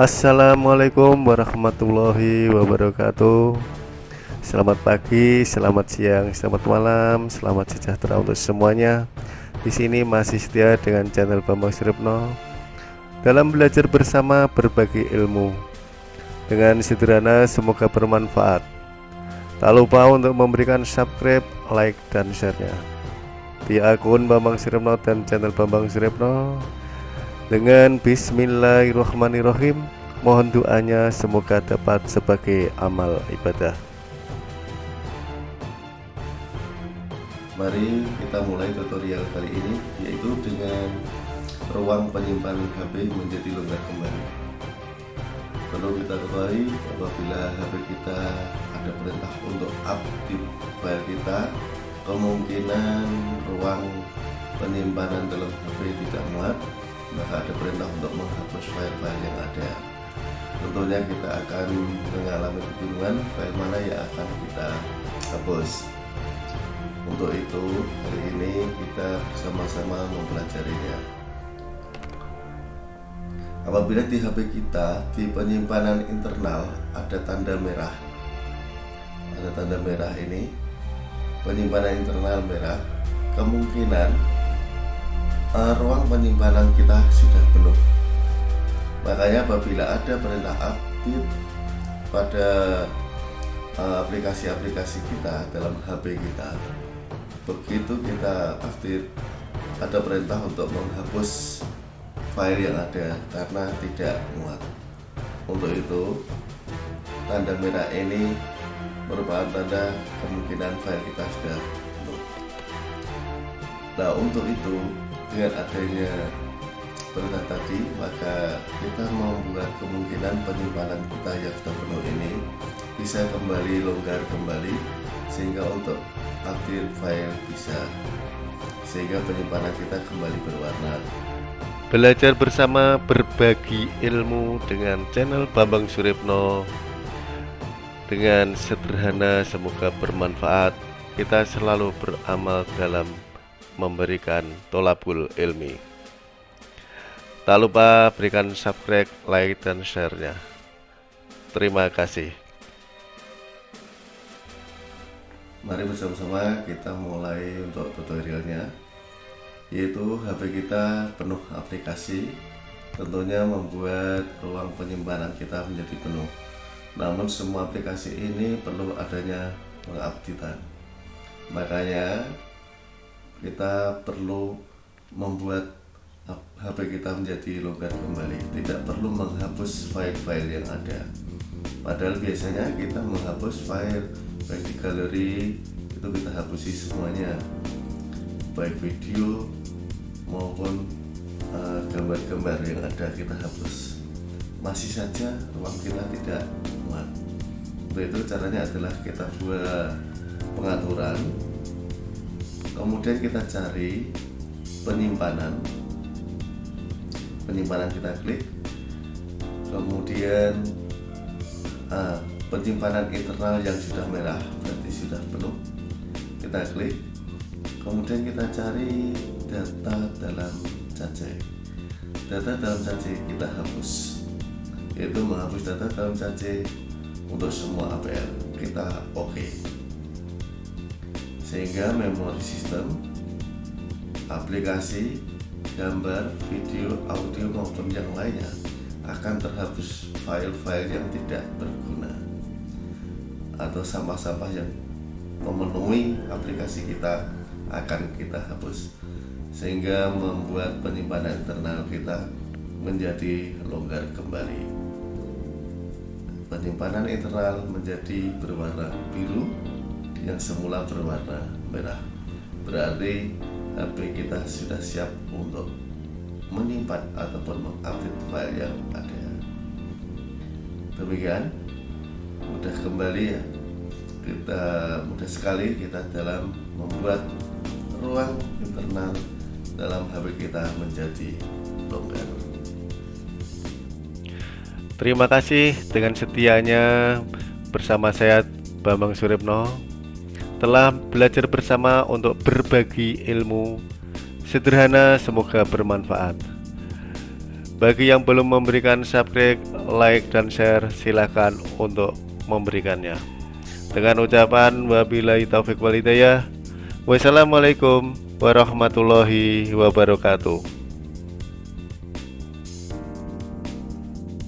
Assalamualaikum warahmatullahi wabarakatuh. Selamat pagi, selamat siang, selamat malam, selamat sejahtera untuk semuanya. Di sini masih setia dengan channel Bambang Siripno Dalam belajar bersama berbagi ilmu. Dengan sederhana semoga bermanfaat. Tak lupa untuk memberikan subscribe, like, dan share-nya. Di akun Bambang Siripno dan channel Bambang Siripno dengan bismillahirrahmanirrahim Mohon doanya semoga dapat sebagai amal ibadah. Mari kita mulai tutorial kali ini Yaitu dengan ruang penyimpanan HP menjadi longgar kembali. Perlu kita ketahui apabila HP kita ada perintah untuk update file kita Kemungkinan ruang penyimpanan dalam HP tidak muat maka ada perintah untuk menghapus file-file yang ada. Tentunya kita akan mengalami kebingungan file mana yang akan kita hapus. Untuk itu hari ini kita bersama-sama mempelajarinya. Apabila di HP kita di penyimpanan internal ada tanda merah. Ada tanda merah ini. Penyimpanan internal merah. Kemungkinan uh, ruang penyimpanan kita sudah penuh. Makanya apabila ada perintah update pada eh, aplikasi-aplikasi uh, kita dalam HP kita begitu kita update ada perintah untuk menghapus file yang ada karena tidak muat. Untuk itu tanda merah ini merupakan tanda kemungkinan file kita sudah penuh. Nah untuk itu dengan adanya perintah tadi maka kita membuat kemungkinan penyimpanan kita yang penuh ini bisa kembali longgar kembali sehingga untuk update file bisa sehingga penyimpanan kita kembali berwarna. Belajar bersama berbagi ilmu dengan channel Bambang Suripno. Dengan sederhana semoga bermanfaat. Kita selalu beramal dalam memberikan tolabul ilmi. Tak lupa berikan subscribe like dan share nya terima kasih. Mari bersama-sama kita mulai untuk tutorialnya yaitu HP kita penuh aplikasi tentunya membuat ruang penyimpanan kita menjadi penuh. Namun semua aplikasi ini perlu adanya pengupdatean makanya kita perlu membuat HP kita menjadi longgar kembali. Tidak perlu menghapus file-file yang ada. Padahal biasanya kita menghapus file baik di galeri itu kita hapusi semuanya. Baik video maupun eh, gambar-gambar uh, yang ada kita hapus. Masih saja ruang kita tidak muat. Untuk itu caranya adalah kita buat pengaturan kemudian kita cari penyimpanan. Penyimpanan kita klik. Kemudian ah, penyimpanan internal yang sudah merah berarti sudah penuh. Kita klik. Kemudian kita cari data dalam cache data dalam cache kita hapus. Yaitu menghapus data dalam cache untuk semua APL kita oke. okay sehingga memori sistem aplikasi gambar video audio maupun yang lainnya akan terhapus file-file yang tidak berguna atau sampah-sampah yang memenuhi aplikasi kita akan kita hapus. Sehingga membuat penyimpanan internal kita menjadi longgar kembali. Penyimpanan internal menjadi berwarna biru yang semula berwarna merah. Berarti HP kita sudah siap untuk menyimpan ataupun mengupdate file yang ada. Demikian mudah kembali ya. Kita mudah sekali kita dalam membuat ruang internal dalam HP kita menjadi longgar. Terima kasih dengan setianya. Bersama saya Bambang Suripno telah belajar bersama untuk berbagi ilmu sederhana semoga bermanfaat bagi yang belum memberikan subscribe, like, dan share, silahkan untuk memberikannya. Dengan ucapan wabillahi taufik walidayah. Wassalamualaikum warahmatullahi wabarakatuh.